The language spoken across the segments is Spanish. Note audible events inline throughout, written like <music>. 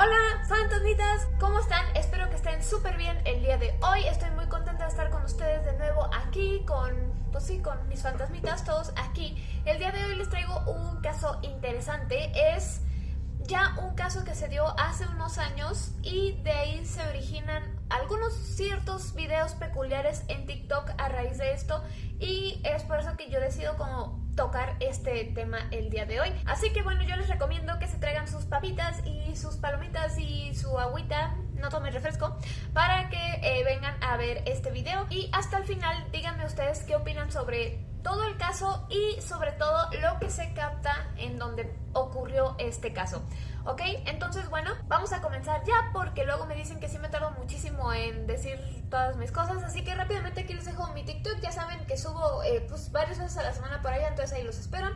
Hola fantasmitas, ¿cómo están? Espero que estén súper bien el día de hoy. Estoy muy contenta de estar con ustedes de nuevo aquí con, pues sí, con mis fantasmitas, todos aquí. El día de hoy les traigo un caso interesante. Es ya un caso que se dio hace unos años y de ahí se originan algunos ciertos videos peculiares en TikTok a raíz de esto y es por eso que yo decido como tocar este tema el día de hoy. Así que bueno, yo les recomiendo que se traigan sus papitas y sus palomitas y su agüita, no tomen refresco, para que eh, vengan a ver este video. Y hasta el final díganme ustedes qué opinan sobre todo el caso y sobre todo lo que se capta en donde ocurrió este caso. ¿Ok? Entonces, bueno, vamos a comenzar ya porque luego me dicen que sí me tardo muchísimo en decir todas mis cosas. Así que rápidamente aquí les dejo mi TikTok. Ya saben que subo eh, pues varias veces a la semana por allá, entonces ahí los espero.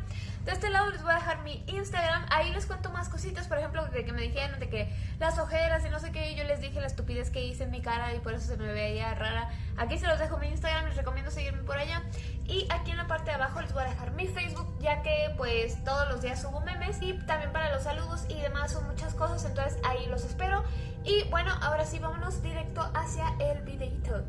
De este lado les voy a dejar mi Instagram. Ahí les cuento más cositas, por ejemplo, de que me dijeron de que las ojeras y no sé qué. Yo les dije la estupidez que hice en mi cara y por eso se me veía rara. Aquí se los dejo mi Instagram, les recomiendo seguirme por allá. Y aquí en la parte de abajo les voy a dejar mi Facebook, ya que pues todos los días subo memes y también para los saludos y demás son muchas cosas, entonces ahí los espero. Y bueno, ahora sí, vámonos directo hacia el videito.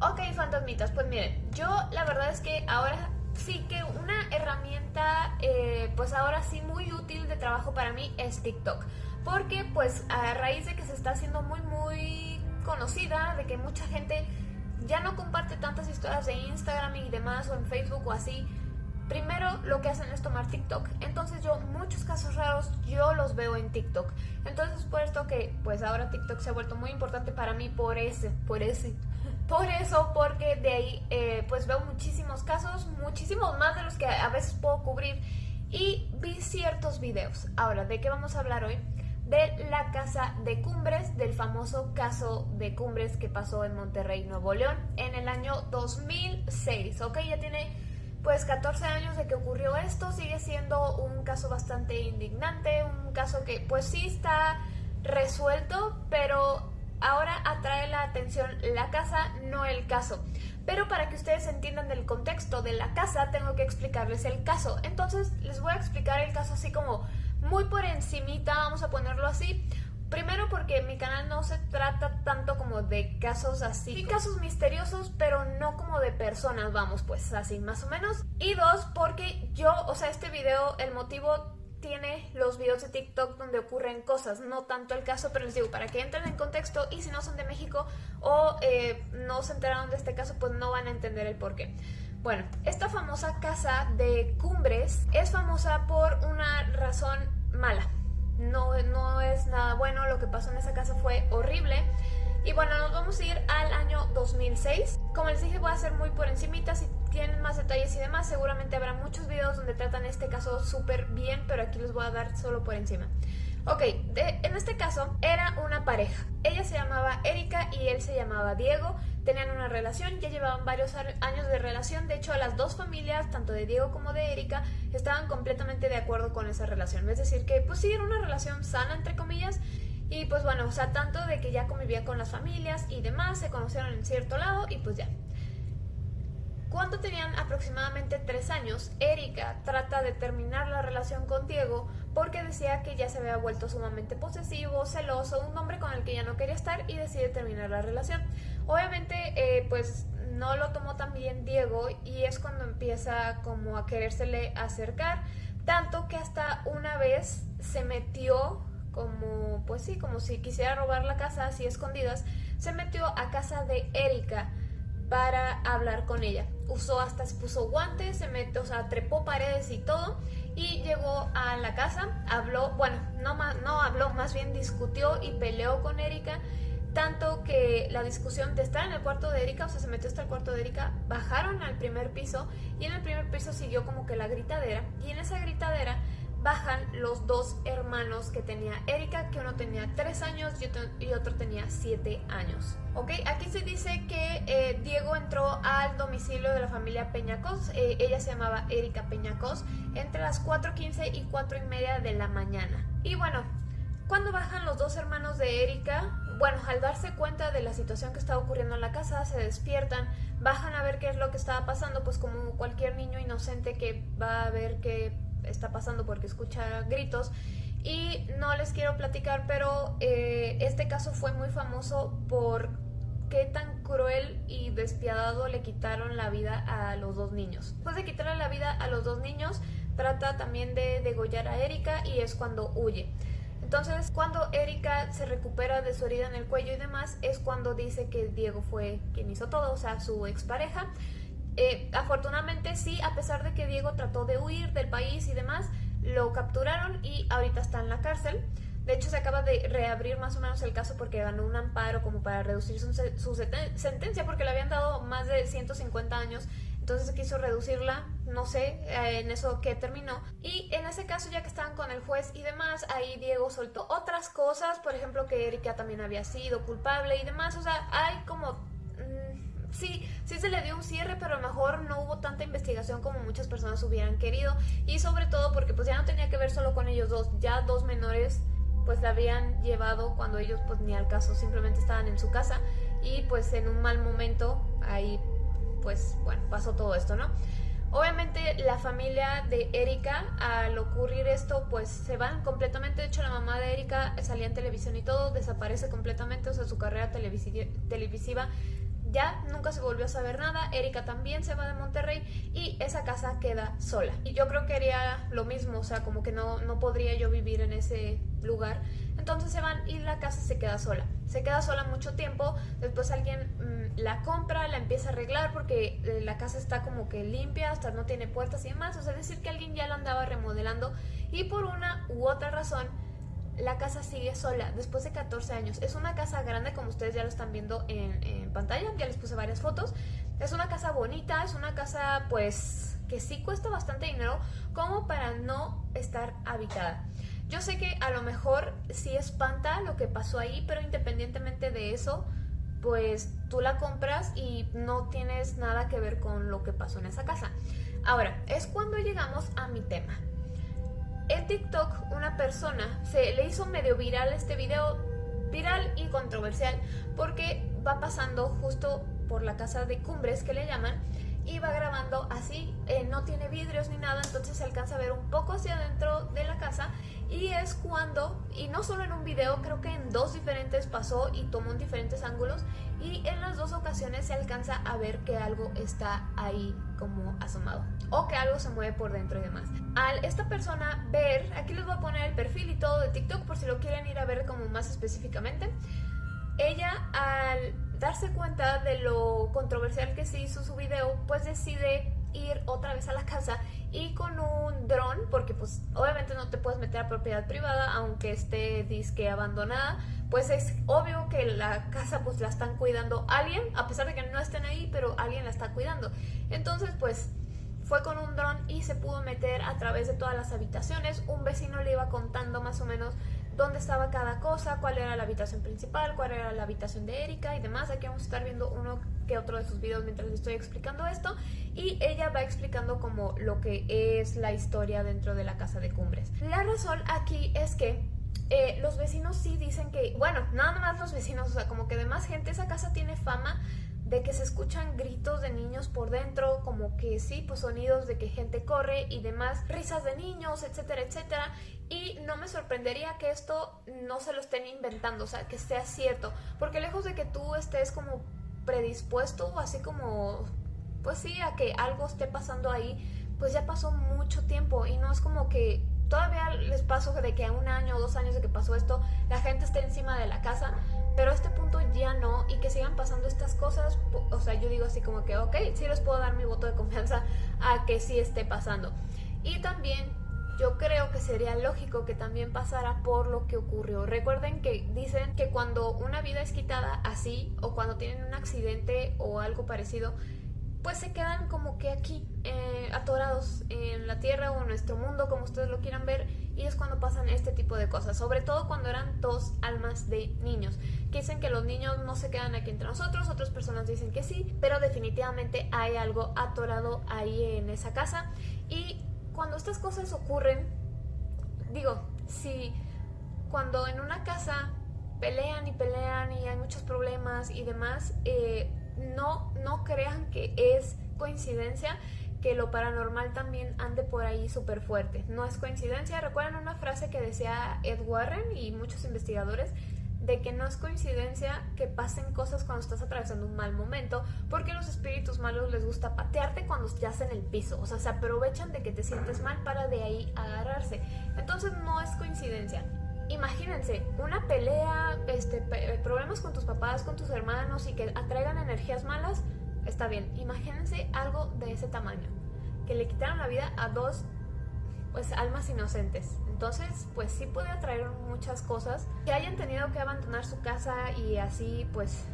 Ok, fantasmitas, pues miren, yo la verdad es que ahora sí que una herramienta, eh, pues ahora sí muy útil de trabajo para mí es TikTok. Porque pues a raíz de que se está haciendo muy muy conocida, de que mucha gente ya no comparte tantas historias de Instagram y demás o en Facebook o así, Primero lo que hacen es tomar TikTok, entonces yo muchos casos raros yo los veo en TikTok. Entonces por esto que pues ahora TikTok se ha vuelto muy importante para mí por ese, por ese. <laughs> Por eso, porque de ahí eh, pues veo muchísimos casos, muchísimos más de los que a veces puedo cubrir y vi ciertos videos. Ahora, ¿de qué vamos a hablar hoy? de la Casa de Cumbres, del famoso caso de Cumbres que pasó en Monterrey, Nuevo León, en el año 2006, ¿ok? Ya tiene pues 14 años de que ocurrió esto, sigue siendo un caso bastante indignante, un caso que pues sí está resuelto, pero ahora atrae la atención la casa, no el caso. Pero para que ustedes entiendan el contexto de la casa, tengo que explicarles el caso. Entonces les voy a explicar el caso así como muy por encimita, vamos a ponerlo así, Primero porque mi canal no se trata tanto como de casos así. Sí, casos misteriosos, pero no como de personas, vamos, pues así más o menos. Y dos, porque yo, o sea, este video, el motivo tiene los videos de TikTok donde ocurren cosas, no tanto el caso, pero les digo, para que entren en contexto y si no son de México o eh, no se enteraron de este caso, pues no van a entender el por qué. Bueno, esta famosa casa de Cumbres es famosa por una razón mala no, no es nada bueno, lo que pasó en esa casa fue horrible. Y bueno, nos vamos a ir al año 2006. Como les dije, voy a hacer muy por encimita, si tienen más detalles y demás, seguramente habrá muchos videos donde tratan este caso súper bien, pero aquí les voy a dar solo por encima. Ok, en este caso era una pareja. Ella se llamaba Erika y él se llamaba Diego. Tenían una relación, ya llevaban varios años de relación. De hecho, las dos familias, tanto de Diego como de Erika, estaban completamente de acuerdo con esa relación. Es decir, que pues sí, era una relación sana, entre comillas. Y pues bueno, o sea, tanto de que ya convivía con las familias y demás, se conocieron en cierto lado y pues ya. Cuando tenían aproximadamente tres años, Erika trata de terminar la relación con Diego porque decía que ya se había vuelto sumamente posesivo, celoso, un hombre con el que ya no quería estar y decide terminar la relación. Obviamente, eh, pues no lo tomó tan bien Diego y es cuando empieza como a querérsele acercar, tanto que hasta una vez se metió como, pues sí, como si quisiera robar la casa así escondidas, se metió a casa de Erika para hablar con ella. Usó hasta, puso guantes, se metió, o sea, trepó paredes y todo y llegó a la casa, habló, bueno, no, no habló, más bien discutió y peleó con Erika, tanto que la discusión de estar en el cuarto de Erika, o sea, se metió hasta el cuarto de Erika, bajaron al primer piso y en el primer piso siguió como que la gritadera y en esa gritadera bajan los dos hermanos que tenía Erika, que uno tenía 3 años y otro, tenía 7 años. ¿Ok? Aquí se dice que eh, Diego entró al domicilio de la familia Peñacos, eh, ella se llamaba Erika Peñacos, entre las 4.15 y 4 y media de la mañana. Y bueno, cuando bajan los dos hermanos de Erika, bueno, al darse cuenta de la situación que estaba ocurriendo en la casa, se despiertan, bajan a ver qué es lo que estaba pasando, pues como cualquier niño inocente que va a ver que está pasando porque escucha gritos y no les quiero platicar, pero eh, este caso fue muy famoso por qué tan cruel y despiadado le quitaron la vida a los dos niños. Después de quitarle la vida a los dos niños, trata también de degollar a Erika y es cuando huye. Entonces, cuando Erika se recupera de su herida en el cuello y demás, es cuando dice que Diego fue quien hizo todo, o sea, su expareja. Eh, afortunadamente sí, a pesar de que Diego trató de huir del país y demás, lo capturaron y ahorita está en la cárcel. De hecho, se acaba de reabrir más o menos el caso porque ganó un amparo como para reducir su, su sentencia porque le habían dado más de 150 años entonces quiso reducirla, no sé eh, en eso que terminó. Y en ese caso, ya que estaban con el juez y demás, ahí Diego soltó otras cosas, por ejemplo que Erika también había sido culpable y demás, o sea, hay como... Sí, sí se le dio un cierre, pero a lo mejor no hubo tanta investigación como muchas personas hubieran querido. Y sobre todo porque pues ya no tenía que ver solo con ellos dos, ya dos menores pues la habían llevado cuando ellos pues ni al caso, simplemente estaban en su casa y pues en un mal momento ahí pues bueno, pasó todo esto, ¿no? Obviamente la familia de Erika al ocurrir esto pues se van completamente, de hecho la mamá de Erika salía en televisión y todo, desaparece completamente, o sea su carrera televisiva ya nunca se volvió a saber nada, Erika también se va de Monterrey y esa casa queda sola. Y yo creo que haría lo mismo, o sea, como que no, no podría yo vivir en ese lugar. Entonces se van y la casa se queda sola. Se queda sola mucho tiempo, después alguien mm, la compra, la empieza a arreglar porque eh, la casa está como que limpia, hasta no tiene puertas y demás, o sea, decir que alguien ya la andaba remodelando y por una u otra razón la casa sigue sola después de 14 años. Es una casa grande como ustedes ya lo están viendo en, pantalla, ya les puse varias fotos. Es una casa bonita, es una casa pues que sí cuesta bastante dinero como para no estar habitada. Yo sé que a lo mejor sí espanta lo que pasó ahí, pero independientemente de eso, pues tú la compras y no tienes nada que ver con lo que pasó en esa casa. Ahora, es cuando llegamos a mi tema. En TikTok una persona se le hizo medio viral este video, viral y controversial, porque va pasando justo por la casa de cumbres que le llaman y va grabando así, eh, no tiene vidrios ni nada, entonces se alcanza a ver un poco hacia adentro de la casa y es cuando, y no solo en un video, creo que en dos diferentes pasó y tomó en diferentes ángulos y en las dos ocasiones se alcanza a ver que algo está ahí como asomado o que algo se mueve por dentro y demás. Al esta persona ver, aquí les voy a poner el perfil y todo de TikTok por si lo quieren ir a ver como más específicamente, ella al darse cuenta de lo controversial que se hizo su video, pues decide ir otra vez a la casa y con un dron, porque pues obviamente no te puedes meter a propiedad privada aunque esté disque abandonada, pues es obvio que la casa pues la están cuidando alguien, a pesar de que no estén ahí, pero alguien la está cuidando. Entonces pues fue con un dron y se pudo meter a través de todas las habitaciones, un vecino le iba contando más o menos dónde estaba cada cosa, cuál era la habitación principal, cuál era la habitación de Erika y demás. Aquí vamos a estar viendo uno que otro de sus videos mientras estoy explicando esto. Y ella va explicando como lo que es la historia dentro de la casa de Cumbres. La razón aquí es que eh, los vecinos sí dicen que, bueno, nada más los vecinos, o sea, como que de más gente, esa casa tiene fama de que se escuchan gritos de niños por dentro, como que sí, pues sonidos de que gente corre y demás, risas de niños, etcétera, etcétera. Y no me sorprendería que esto no se lo estén inventando, o sea, que sea cierto, porque lejos de que tú estés como predispuesto, así como, pues sí, a que algo esté pasando ahí, pues ya pasó mucho tiempo y no es como que todavía les paso de que a un año o dos años de que pasó esto, la gente esté encima de la casa, pero a este punto ya no, y que sigan pasando estas cosas, o sea, yo digo así como que, ok, sí les puedo dar mi voto de confianza a que sí esté pasando. Y también yo creo que sería lógico que también pasara por lo que ocurrió. Recuerden que dicen que cuando una vida es quitada así, o cuando tienen un accidente o algo parecido, pues se quedan como que aquí, eh, atorados en la Tierra o en nuestro mundo, como ustedes lo quieran ver, y es cuando pasan este tipo de cosas, sobre todo cuando eran dos almas de niños, que dicen que los niños no se quedan aquí entre nosotros, otras personas dicen que sí, pero definitivamente hay algo atorado ahí en esa casa, y cuando estas cosas ocurren, digo, si cuando en una casa pelean y pelean y hay muchos problemas y demás, eh, no, no crean que es coincidencia que lo paranormal también ande por ahí súper fuerte. No es coincidencia, recuerdan una frase que decía Ed Warren y muchos investigadores de que no es coincidencia que pasen cosas cuando estás atravesando un mal momento, porque los espíritus malos les gusta patearte cuando estás en el piso, o sea, se aprovechan de que te sientes mal para de ahí agarrarse. Entonces no es coincidencia. Imagínense, una pelea, este, problemas con tus papás, con tus hermanos y que atraigan energías malas, está bien. Imagínense algo de ese tamaño, que le quitaron la vida a dos pues almas inocentes. Entonces, pues sí puede atraer muchas cosas. Que hayan tenido que abandonar su casa y así, pues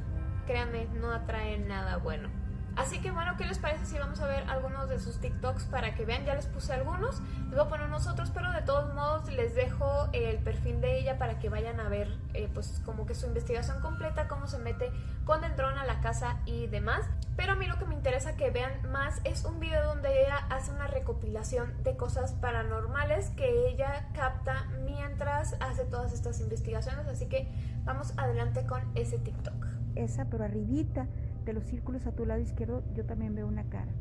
créanme, no atrae nada bueno. Así que bueno, ¿qué les parece si vamos a ver algunos de sus TikToks para que vean? Ya les puse algunos, les voy a poner unos otros, pero de todos modos les dejo el perfil de ella para que vayan a ver eh, pues como que su investigación completa, cómo se mete con el dron a la casa y demás. Pero a mí lo que me interesa que vean más es un video donde ella hace una recopilación de cosas paranormales que ella capta mientras hace todas estas investigaciones, así que vamos adelante con ese TikTok. Esa, pero arribita de los círculos a tu lado izquierdo yo también veo una cara.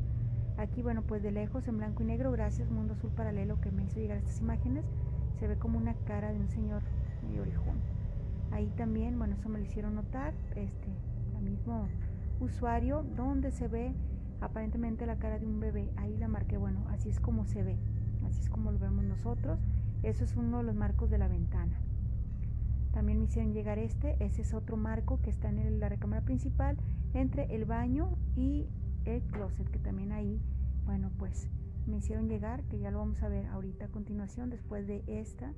Aquí, bueno, pues de lejos en blanco y negro, gracias Mundo Azul Paralelo que me hizo llegar estas imágenes, se ve como una cara de un señor medio orejón. Ahí también, bueno, eso me lo hicieron notar, este, el mismo usuario, donde se ve aparentemente la cara de un bebé. Ahí la marqué, bueno, así es como se ve, así es como lo vemos nosotros. Eso es uno de los marcos de la ventana. También me hicieron llegar este, ese es otro marco que está en la recámara principal entre el baño y el closet, que también ahí, bueno, pues me hicieron llegar, que ya lo vamos a ver ahorita a continuación, después de esta,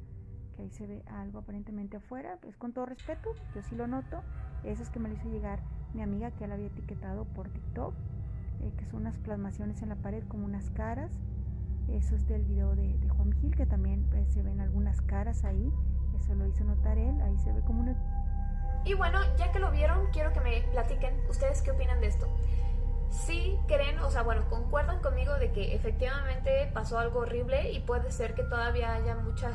que ahí se ve algo aparentemente afuera, pues con todo respeto, yo sí lo noto, es que me lo hizo llegar mi amiga que ya la había etiquetado por TikTok, eh, que son unas plasmaciones en la pared como unas caras, eso es del video de, Juan Gil, que también pues, se ven algunas caras ahí, eso lo hizo notar él, ahí se ve como una y bueno, ya que lo vieron, quiero que me platiquen ustedes qué opinan de esto. Si creen, o sea, bueno, concuerdan conmigo de que efectivamente pasó algo horrible y puede ser que todavía haya muchas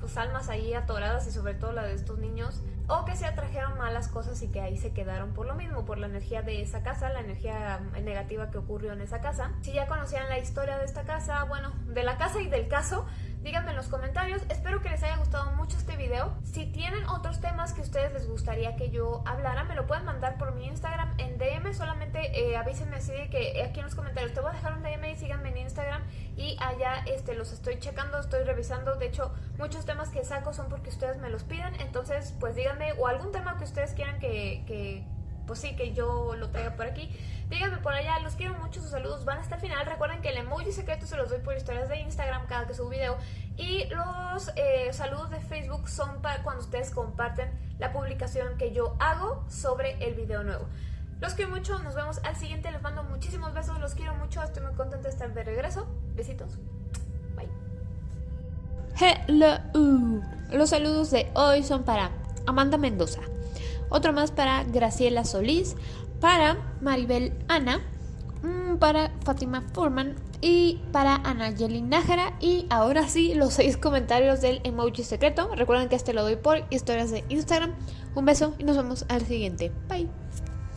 pues, almas ahí atoradas y sobre todo la de estos niños, o que se atrajeron malas cosas y que ahí se quedaron por lo mismo, por la energía de esa casa, la energía negativa que ocurrió en esa casa. Si ya conocían la historia de esta casa, bueno, de la casa y del caso, díganme en los comentarios. Espero que les haya gustado mucho este video. Si tienen otros temas que a ustedes les gustaría que yo hablara, me lo pueden mandar por mi Instagram en DM. Solamente eh, avísenme así de que aquí en los comentarios te voy a dejar un DM y síganme en Instagram. Y allá este, los estoy checando, estoy revisando. De hecho, muchos temas que saco son porque ustedes me los piden. Entonces, pues díganme o algún tema que ustedes quieran que, que pues sí, que yo lo traiga por aquí. Díganme por allá, los quiero mucho, sus saludos van hasta el final. Recuerden que el emoji secreto se los doy por historias de Instagram cada que subo video. Y los eh, saludos de Facebook son para cuando ustedes comparten la publicación que yo hago sobre el video nuevo. Los quiero mucho, nos vemos al siguiente, les mando muchísimos besos, los quiero mucho, estoy muy contenta de estar de regreso. Besitos. Bye. Hello. Los saludos de hoy son para Amanda Mendoza. Otro más para Graciela Solís, para Maribel Ana, mm, para Fátima Furman y para Anayeli Nájera. Y ahora sí, los seis comentarios del emoji secreto. Recuerden que este lo doy por historias de Instagram. Un beso y nos vemos al siguiente. Bye.